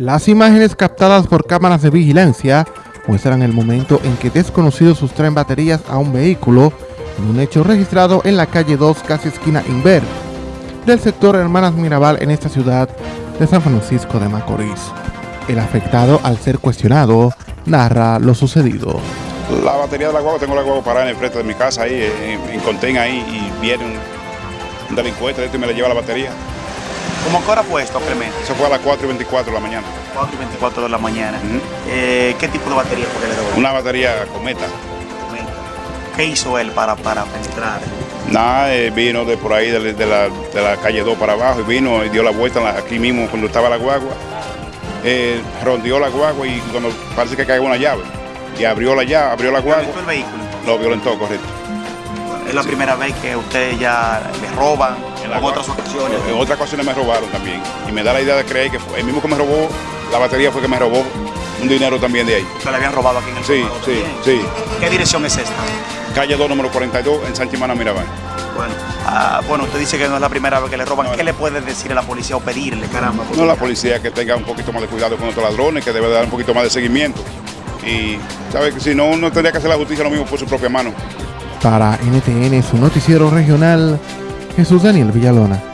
Las imágenes captadas por cámaras de vigilancia muestran el momento en que desconocidos sustraen baterías a un vehículo en un hecho registrado en la calle 2, casi esquina Inver, del sector Hermanas Mirabal en esta ciudad de San Francisco de Macorís. El afectado, al ser cuestionado, narra lo sucedido. La batería de la guagua, tengo la guagua parada en el frente de mi casa, ahí en, en Contén, ahí, y viene un, delincuente de y me le lleva la batería. ¿Cómo qué hora fue esto, Clemente? Eso fue a las 4 y 24 de la mañana. 4 y 24 de la mañana. Eh, ¿Qué tipo de batería fue que le devolvió? Una batería cometa. ¿Qué hizo él para, para penetrar? Nada, eh, vino de por ahí, de, de la, de la calle 2 para abajo, y vino y dio la vuelta la- aquí mismo cuando estaba la guagua. Eh, rondeó la guagua y cuando parece que cayó una llave. Y abrió la llave, abrió la guagua, ¿Violentó el vehículo? lo violentó, correcto. Es la primera vez que usted ya le roban En otras ocasiones. En otras ocasiones me robaron también. Y me da la idea de creer que fue el mismo que me robó, la batería fue que me robó un dinero también de ahí. ¿Usted le habían robado aquí en el Sí, sí, también? sí. ¿Qué dirección es esta? Calle 2, número 42, en Sanchimana, Mirabal. Bueno, ah, bueno, usted dice que no es la primera vez que le roban. No, ¿Qué le puede decir a la policía o pedirle, caramba? No, la policía que tenga un poquito más de cuidado con estos ladrones, que debe dar un poquito más de seguimiento. Y, ¿sabe? Que si no, uno tendría que hacer la justicia lo mismo por su propia mano. Para NTN, su noticiero regional, Jesús Daniel Villalona.